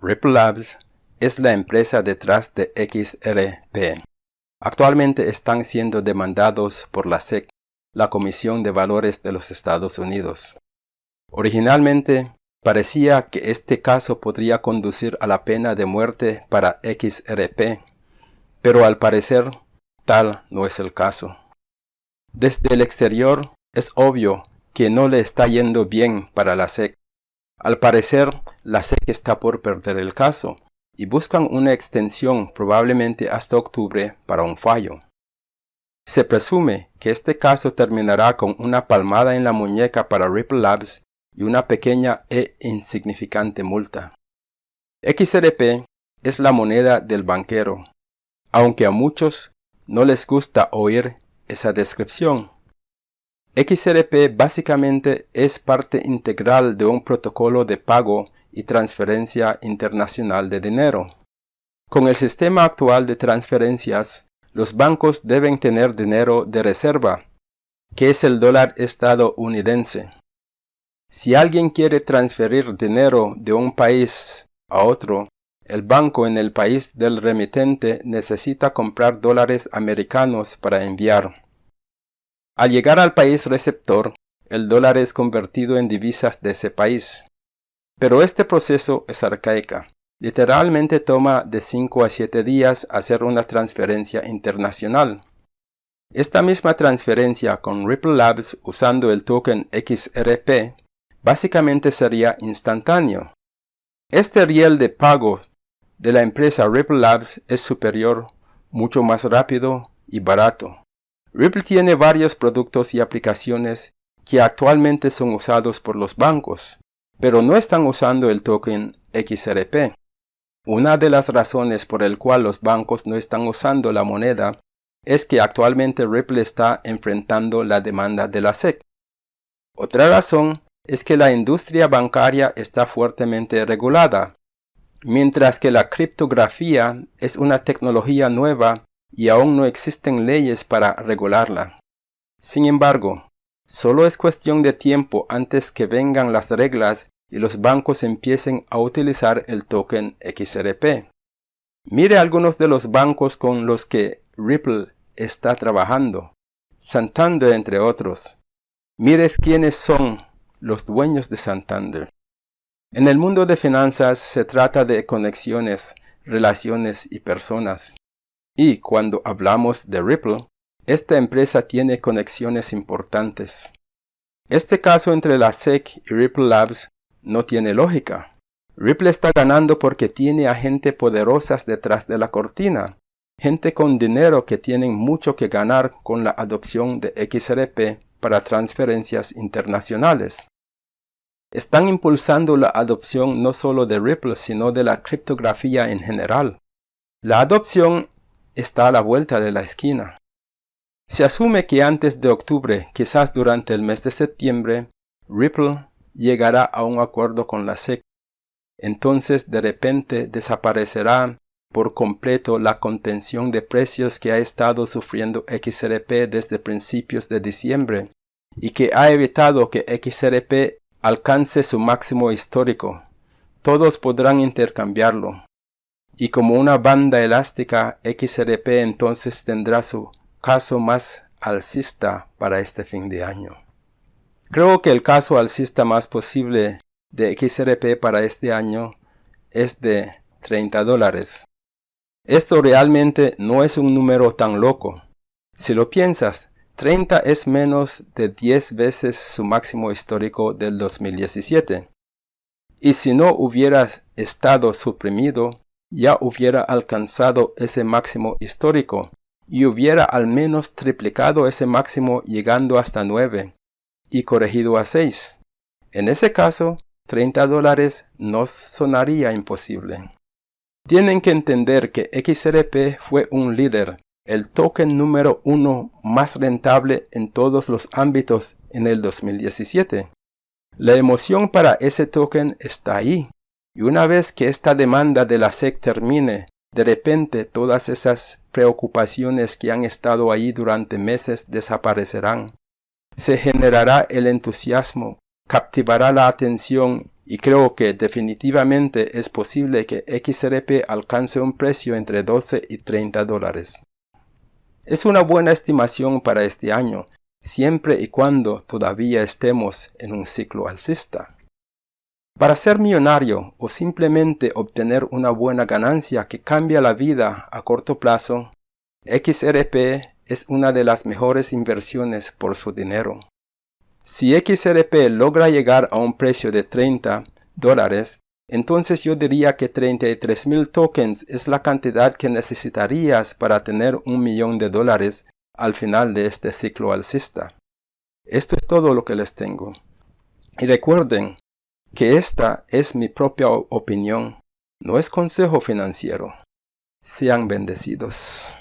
Ripple Labs es la empresa detrás de XRP. Actualmente están siendo demandados por la SEC, la Comisión de Valores de los Estados Unidos. Originalmente, parecía que este caso podría conducir a la pena de muerte para XRP, pero al parecer tal no es el caso. Desde el exterior es obvio que no le está yendo bien para la SEC. Al parecer, la SEC está por perder el caso y buscan una extensión probablemente hasta octubre para un fallo. Se presume que este caso terminará con una palmada en la muñeca para Ripple Labs y una pequeña e insignificante multa. XRP es la moneda del banquero, aunque a muchos no les gusta oír esa descripción. XRP básicamente es parte integral de un protocolo de pago y transferencia internacional de dinero. Con el sistema actual de transferencias, los bancos deben tener dinero de reserva, que es el dólar estadounidense. Si alguien quiere transferir dinero de un país a otro, el banco en el país del remitente necesita comprar dólares americanos para enviar. Al llegar al país receptor, el dólar es convertido en divisas de ese país. Pero este proceso es arcaica. Literalmente toma de 5 a 7 días hacer una transferencia internacional. Esta misma transferencia con Ripple Labs usando el token XRP básicamente sería instantáneo. Este riel de pago de la empresa Ripple Labs es superior, mucho más rápido y barato. Ripple tiene varios productos y aplicaciones que actualmente son usados por los bancos, pero no están usando el token XRP. Una de las razones por el cual los bancos no están usando la moneda es que actualmente Ripple está enfrentando la demanda de la SEC. Otra razón es que la industria bancaria está fuertemente regulada, mientras que la criptografía es una tecnología nueva y aún no existen leyes para regularla. Sin embargo, solo es cuestión de tiempo antes que vengan las reglas y los bancos empiecen a utilizar el token XRP. Mire algunos de los bancos con los que Ripple está trabajando, Santander entre otros. Mire quiénes son los dueños de Santander. En el mundo de finanzas se trata de conexiones, relaciones y personas. Y cuando hablamos de Ripple, esta empresa tiene conexiones importantes. Este caso entre la SEC y Ripple Labs no tiene lógica. Ripple está ganando porque tiene a gente poderosas detrás de la cortina, gente con dinero que tienen mucho que ganar con la adopción de XRP para transferencias internacionales. Están impulsando la adopción no solo de Ripple sino de la criptografía en general. La adopción está a la vuelta de la esquina. Se asume que antes de octubre, quizás durante el mes de septiembre, Ripple llegará a un acuerdo con la SEC. Entonces de repente desaparecerá por completo la contención de precios que ha estado sufriendo XRP desde principios de diciembre y que ha evitado que XRP alcance su máximo histórico. Todos podrán intercambiarlo y como una banda elástica XRP entonces tendrá su caso más alcista para este fin de año. Creo que el caso alcista más posible de XRP para este año es de 30 dólares. Esto realmente no es un número tan loco. Si lo piensas, 30 es menos de 10 veces su máximo histórico del 2017. Y si no hubiera estado suprimido, ya hubiera alcanzado ese máximo histórico y hubiera al menos triplicado ese máximo llegando hasta 9 y corregido a 6. En ese caso, 30 dólares no sonaría imposible. Tienen que entender que XRP fue un líder, el token número uno más rentable en todos los ámbitos en el 2017. La emoción para ese token está ahí. Y una vez que esta demanda de la SEC termine, de repente todas esas preocupaciones que han estado ahí durante meses desaparecerán. Se generará el entusiasmo, captivará la atención y creo que definitivamente es posible que XRP alcance un precio entre 12 y 30 dólares. Es una buena estimación para este año, siempre y cuando todavía estemos en un ciclo alcista. Para ser millonario o simplemente obtener una buena ganancia que cambia la vida a corto plazo, XRP es una de las mejores inversiones por su dinero. Si XRP logra llegar a un precio de 30 dólares, entonces yo diría que 33,000 tokens es la cantidad que necesitarías para tener un millón de dólares al final de este ciclo alcista. Esto es todo lo que les tengo. Y recuerden que esta es mi propia opinión, no es consejo financiero. Sean bendecidos.